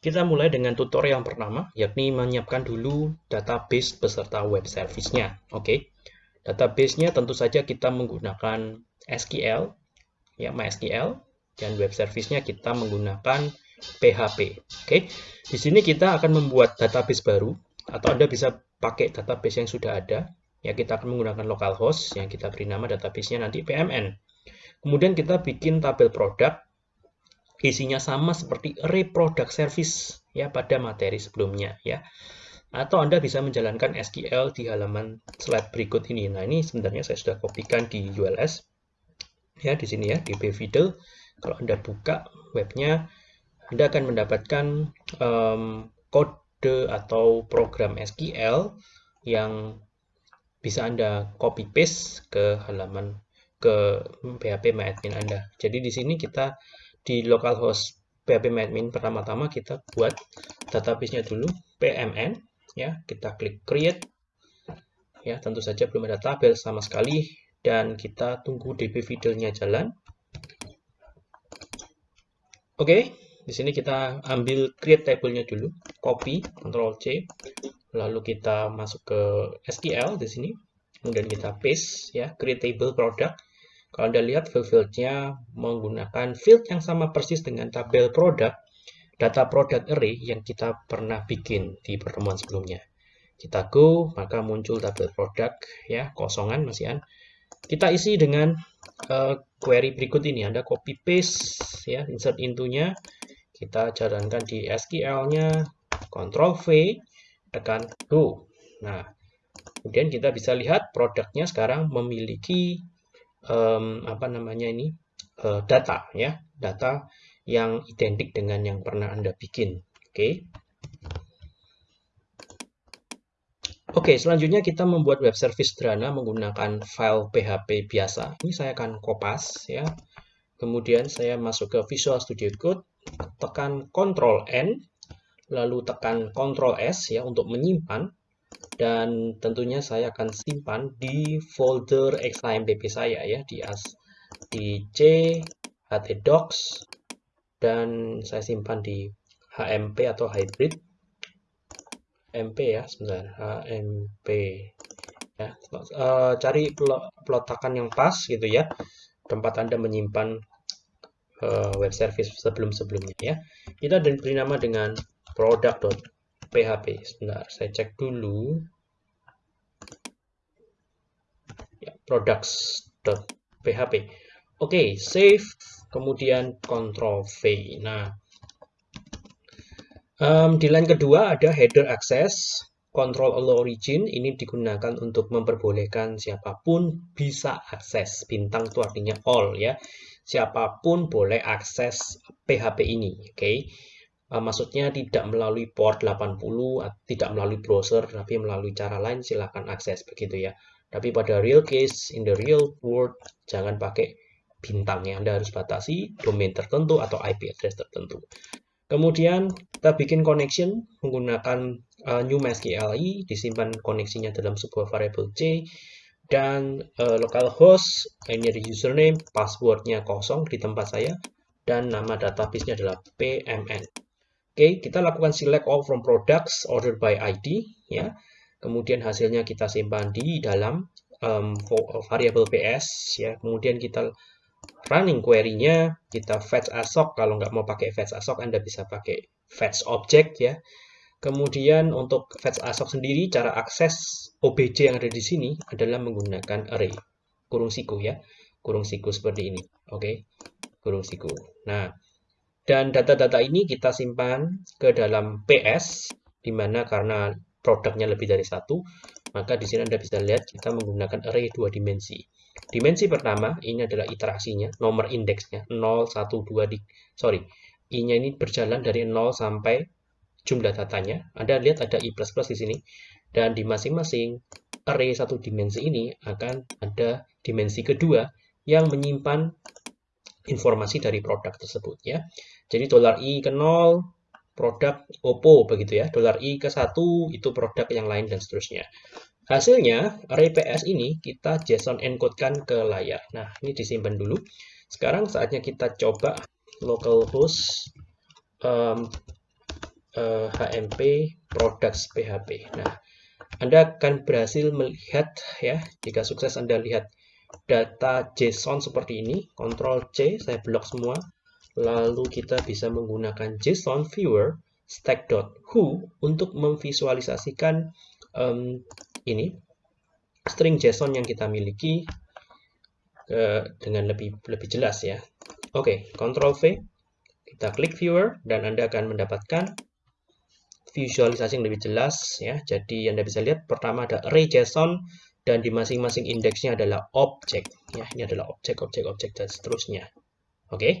Kita mulai dengan tutorial yang pertama, yakni menyiapkan dulu database beserta web service-nya. Oke, okay? database-nya tentu saja kita menggunakan SQL, ya MySQL, dan web service-nya kita menggunakan PHP. Oke, okay? di sini kita akan membuat database baru, atau Anda bisa pakai database yang sudah ada. Ya, kita akan menggunakan localhost yang kita beri nama database-nya nanti PMN. Kemudian kita bikin tabel produk isinya sama seperti array product service ya pada materi sebelumnya ya. Atau Anda bisa menjalankan SQL di halaman slide berikut ini. Nah, ini sebenarnya saya sudah kopikan di ULS. Ya, di sini ya, di bvidel. Kalau Anda buka webnya, Anda akan mendapatkan um, kode atau program SQL yang bisa Anda copy paste ke halaman ke PHP MyAdmin Anda. Jadi di sini kita di localhost phpMyAdmin pertama-tama kita buat database-nya dulu pmn ya. Kita klik create. Ya tentu saja belum ada tabel sama sekali. Dan kita tunggu db fidelnya jalan. Oke di sini kita ambil create table-nya dulu. Copy Ctrl C. Lalu kita masuk ke SQL di sini. Kemudian kita paste ya. Create table product kalau Anda lihat field-fieldnya menggunakan field yang sama persis dengan tabel produk, data product array yang kita pernah bikin di pertemuan sebelumnya. Kita go, maka muncul tabel produk, ya, kosongan masih an. Kita isi dengan uh, query berikut ini. Anda copy paste, ya, insert into-nya. Kita jalankan di SQL-nya, Ctrl V, tekan go. Nah, kemudian kita bisa lihat produknya sekarang memiliki um, apa namanya ini uh, data ya data yang identik dengan yang pernah anda bikin oke okay. Oke, okay, selanjutnya kita membuat web service sederhana menggunakan file PHP biasa. Ini saya akan kopas ya. Kemudian saya masuk ke Visual Studio Code, tekan Ctrl N, lalu tekan Ctrl S ya untuk menyimpan dan tentunya saya akan simpan di folder xampp saya ya di as di c htdocs dan saya simpan di hmp atau hybrid. Mp ya sebentar hmp ya. Uh, cari pelotakan yang pas gitu ya tempat anda menyimpan uh, web service sebelum sebelumnya ya kita beri nama dengan product PHP. Sebentar, saya cek dulu. Ya, products.php. Oke, okay, save, kemudian Ctrl V. Nah, um, di line kedua ada header access, control all origin. Ini digunakan untuk memperbolehkan siapa pun bisa akses. Bintang itu artinya all ya. Siapa pun boleh akses PHP ini. Oke. Okay maksudnya tidak melalui port 80 tidak melalui browser tapi melalui cara lain silahkan akses begitu ya. Tapi pada real case in the real world jangan pakai bintang ya Anda harus batasi domain tertentu atau IP address tertentu. Kemudian kita bikin connection menggunakan uh, new MySQLi disimpan koneksinya dalam sebuah variable C dan uh, localhost ini ada username passwordnya kosong di tempat saya dan nama database-nya adalah pmn Oke, kita lakukan select all from products ordered by ID ya. Kemudian hasilnya kita simpan di dalam um, variable PS ya. Kemudian kita running query-nya, kita fetch assoc kalau nggak mau pakai fetch assoc Anda bisa pakai fetch object ya. Kemudian untuk fetch assoc sendiri cara akses OBJ yang ada di sini adalah menggunakan array kurung siku ya. Kurung siku seperti ini. Oke. Kurung siku. Nah, dan data-data ini kita simpan ke dalam PS, di mana karena produknya lebih dari satu, maka di sini Anda bisa lihat kita menggunakan array dua dimensi. Dimensi pertama, ini adalah iterasinya, nomor indeksnya, 0, 1, 2, di, sorry, I-nya ini berjalan dari 0 sampai jumlah datanya. Anda lihat ada I++ di sini. Dan di masing-masing array satu dimensi ini akan ada dimensi kedua yang menyimpan informasi dari produk tersebut ya. Jadi dolar i ke 0 produk Oppo begitu ya. Dolar i ke 1 itu produk yang lain dan seterusnya. Hasilnya array PS ini kita JSON encodekan ke layar. Nah, ini disimpan dulu. Sekarang saatnya kita coba localhost um, uh, HMP products PHP. Nah, Anda akan berhasil melihat ya, jika sukses Anda lihat data JSON seperti ini, Ctrl C, saya blok semua. Lalu kita bisa menggunakan JSON viewer stack.who untuk memvisualisasikan um, ini string JSON yang kita miliki uh, dengan lebih lebih jelas ya. Oke, okay, Ctrl V, kita klik viewer dan Anda akan mendapatkan visualisasi yang lebih jelas ya. Jadi Anda bisa lihat pertama ada array JSON dan di masing-masing indeksnya adalah objek ya. Ini adalah objek, objek, objek dan seterusnya. Oke. Okay?